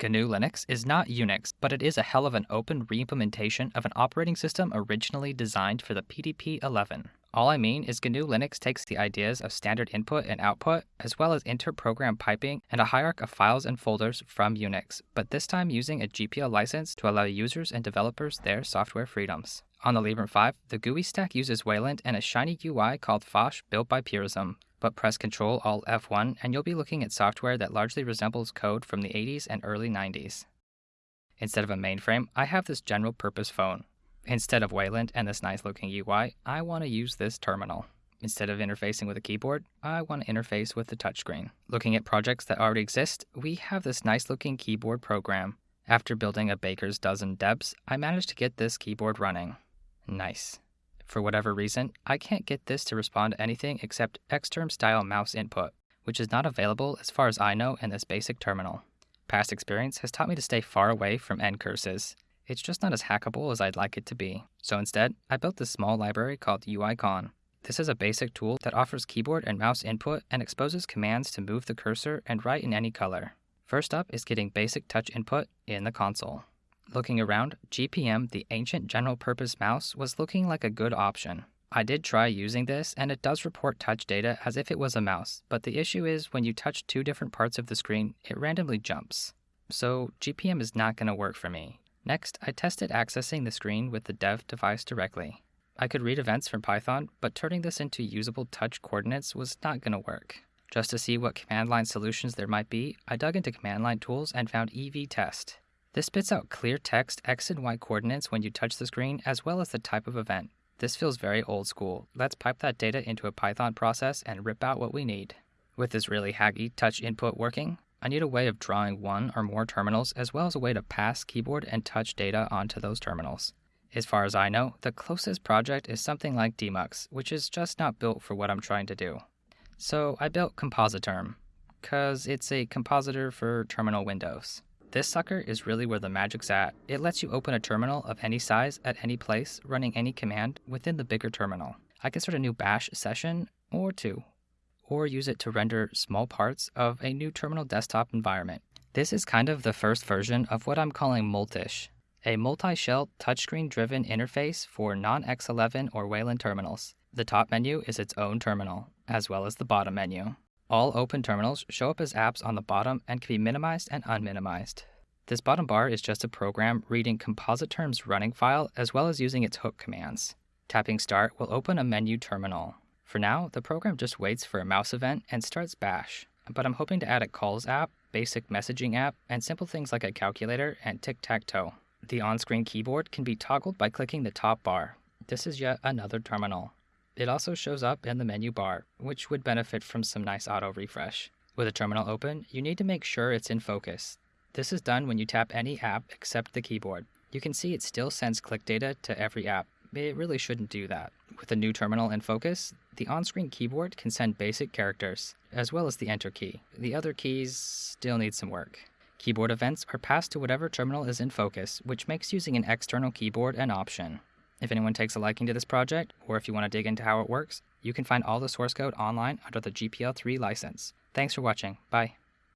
GNU Linux is not Unix, but it is a hell of an open reimplementation of an operating system originally designed for the PDP 11. All I mean is GNU Linux takes the ideas of standard input and output, as well as inter-program piping and a hierarchy of files and folders from Unix, but this time using a GPL license to allow users and developers their software freedoms. On the Librem 5, the GUI stack uses Wayland and a shiny UI called Phosh built by Purism but press Ctrl Alt F1 and you'll be looking at software that largely resembles code from the 80s and early 90s. Instead of a mainframe, I have this general purpose phone. Instead of Wayland and this nice looking UI, I want to use this terminal. Instead of interfacing with a keyboard, I want to interface with the touchscreen. Looking at projects that already exist, we have this nice looking keyboard program. After building a baker's dozen debs, I managed to get this keyboard running. Nice. For whatever reason, I can't get this to respond to anything except Xterm style mouse input, which is not available as far as I know in this basic terminal. Past experience has taught me to stay far away from ncurses. It's just not as hackable as I'd like it to be. So instead, I built this small library called UICon. This is a basic tool that offers keyboard and mouse input and exposes commands to move the cursor and write in any color. First up is getting basic touch input in the console. Looking around, GPM, the ancient general purpose mouse, was looking like a good option. I did try using this, and it does report touch data as if it was a mouse, but the issue is when you touch two different parts of the screen, it randomly jumps. So GPM is not going to work for me. Next, I tested accessing the screen with the dev device directly. I could read events from Python, but turning this into usable touch coordinates was not going to work. Just to see what command line solutions there might be, I dug into command line tools and found evtest. This spits out clear text X and Y coordinates when you touch the screen, as well as the type of event. This feels very old school. Let's pipe that data into a Python process and rip out what we need. With this really haggy touch input working, I need a way of drawing one or more terminals as well as a way to pass keyboard and touch data onto those terminals. As far as I know, the closest project is something like tmux, which is just not built for what I'm trying to do. So I built Compositerm, because it's a compositor for terminal windows. This sucker is really where the magic's at. It lets you open a terminal of any size at any place, running any command within the bigger terminal. I can start a new bash session or two, or use it to render small parts of a new terminal desktop environment. This is kind of the first version of what I'm calling Multish, a multi-shell touchscreen driven interface for non-X11 or Wayland terminals. The top menu is its own terminal, as well as the bottom menu. All open terminals show up as apps on the bottom and can be minimized and unminimized. This bottom bar is just a program reading Compositerm's running file as well as using its hook commands. Tapping Start will open a menu terminal. For now, the program just waits for a mouse event and starts Bash, but I'm hoping to add a calls app, basic messaging app, and simple things like a calculator and tic-tac-toe. The on-screen keyboard can be toggled by clicking the top bar. This is yet another terminal. It also shows up in the menu bar, which would benefit from some nice auto refresh. With a terminal open, you need to make sure it's in focus. This is done when you tap any app except the keyboard. You can see it still sends click data to every app. It really shouldn't do that. With a new terminal in focus, the on-screen keyboard can send basic characters, as well as the enter key. The other keys still need some work. Keyboard events are passed to whatever terminal is in focus, which makes using an external keyboard an option. If anyone takes a liking to this project, or if you want to dig into how it works, you can find all the source code online under the GPL3 license. Thanks for watching. Bye.